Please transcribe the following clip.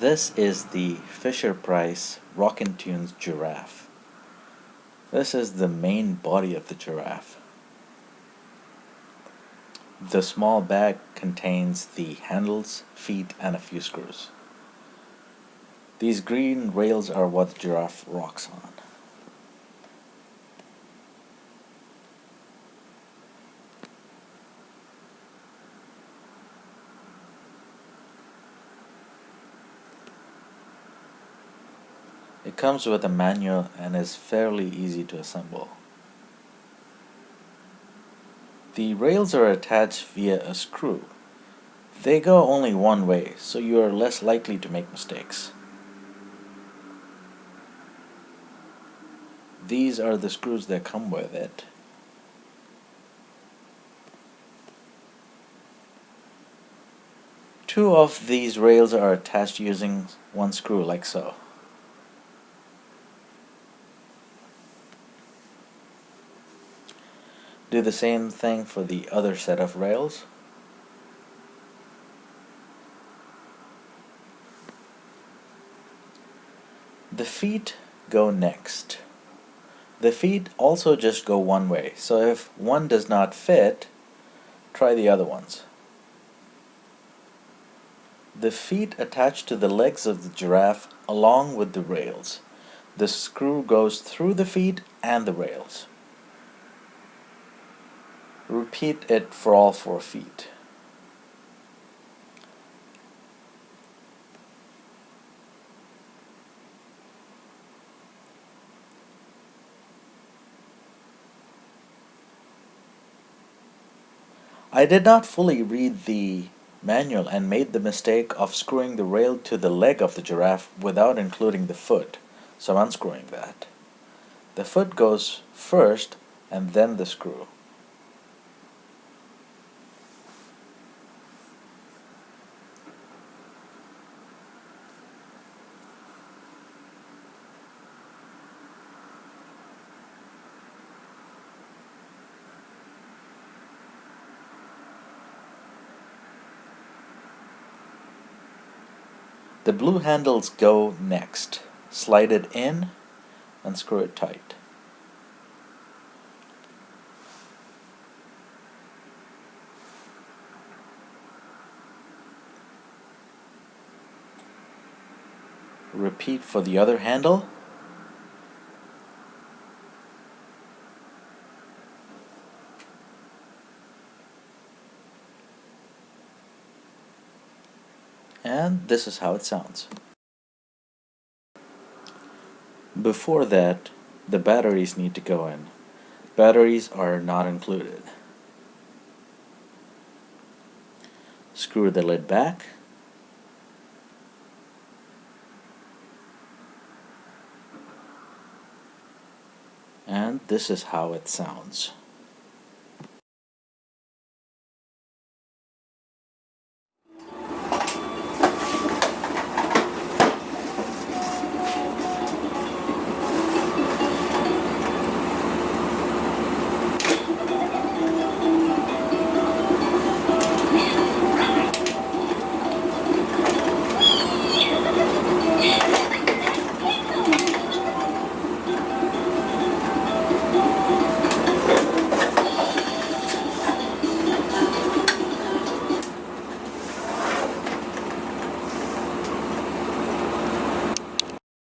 This is the Fisher-Price Rockin' Tunes giraffe. This is the main body of the giraffe. The small bag contains the handles, feet, and a few screws. These green rails are what the giraffe rocks on. It comes with a manual and is fairly easy to assemble. The rails are attached via a screw. They go only one way, so you are less likely to make mistakes. These are the screws that come with it. Two of these rails are attached using one screw like so. Do the same thing for the other set of rails. The feet go next. The feet also just go one way, so if one does not fit, try the other ones. The feet attach to the legs of the giraffe along with the rails. The screw goes through the feet and the rails. Repeat it for all four feet. I did not fully read the manual and made the mistake of screwing the rail to the leg of the giraffe without including the foot, so I'm unscrewing that. The foot goes first and then the screw. The blue handles go next. Slide it in and screw it tight. Repeat for the other handle. And this is how it sounds. Before that, the batteries need to go in. Batteries are not included. Screw the lid back. And this is how it sounds.